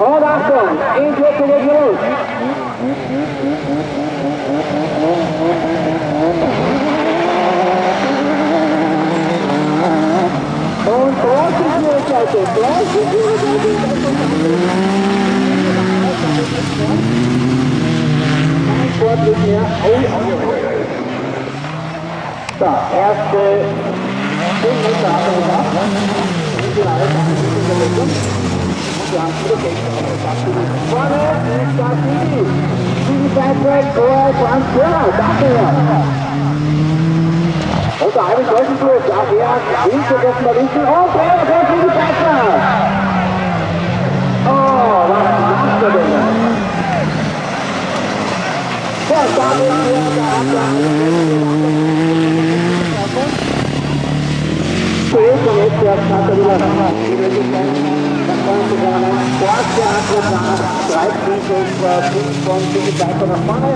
Roda a ação, índio pilha de luz. Um troço de luz, é o troço de luz. Pode desenhar ou... Tá, essa é... Tem muita. Hiện tại bây giờ chúng tôi trả thì an Ý cho các bạn ý chứ Ok, ok, chúng ta trả Oh, that's good enough Well, that is the other Thế cho mấy trường xa tự lần Thế cho mấy trường xa tự lần Zuerst und jetzt der Katarina die Möglichkeit, das Ganze kann ein Sporttheater nach nach vorne.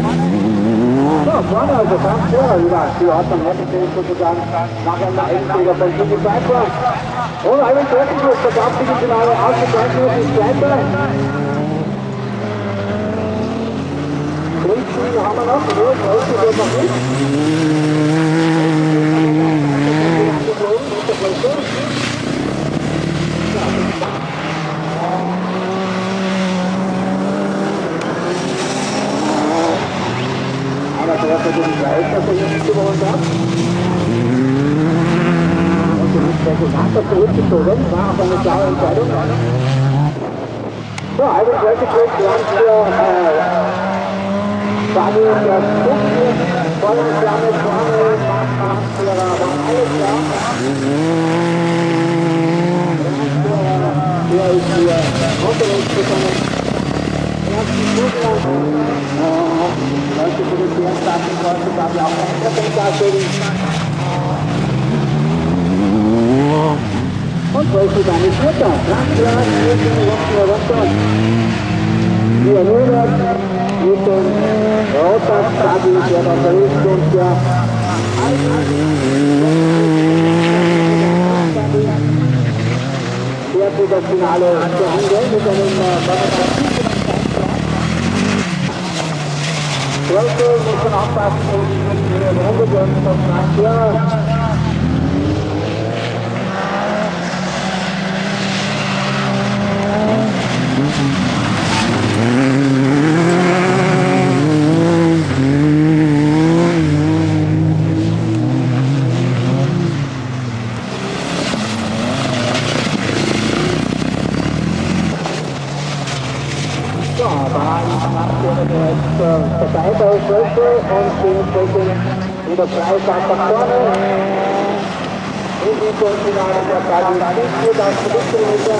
So, vorne also ganz vorne über die Ordnung hergestellt sozusagen nachher der Endfehler von Jimmy Piper. Und Ivan Kirchenbuch verkauft sich im Finale ausgezeichnet ist Zweiter. Grünziel haben wir noch, die Größe wird noch nicht. Einer der den Leiter von uns gewohnt hat. Und die Präsident hat zurückgezogen, war aber eine klare Entscheidung. So, also sollte kurz lang für Daniel der Stuck, volle Flamme vorne, Marktführer, war alles klar. Der ist hier unterwegs bekommen. Leute produzieren der Batterie mit einem Batterie. Welcome, Mr. Hoppas, Mr. Mr. Mr. Mr. Mr. Mr. Mr. Mr. ja. Da macht jetzt vorbei bei Schwäche und dementsprechend wieder frei nach vorne. In die Finale der Qualifikation auf Produktkilometer.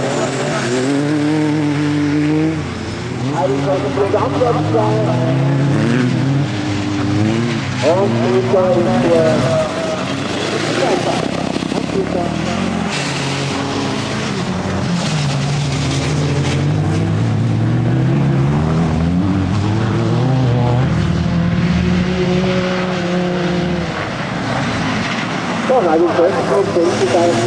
Also sollte Programmplatz sein. Und Peter ist der. Und Peter. I will break the code for you guys.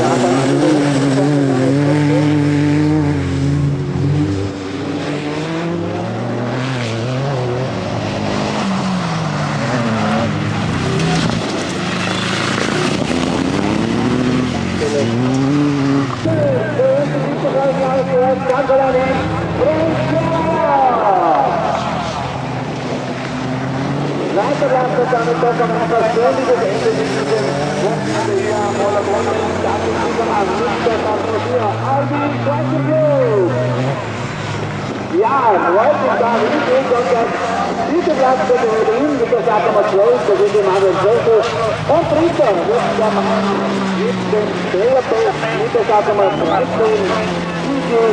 Leiter Landesdamen, das am Anfang ständiges Ende dieses Münster Atmosphäre. Alvin Quatschenblut! Ja, heute ist da Riesling und das dritte Platz für den Berlin mit der Startnummer Nummer 12, das ist Emanuel Zössel. Und dritter wird der Mann mit dem Trailertest mit der Startnummer Nummer 13, Igor.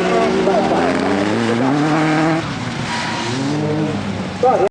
So,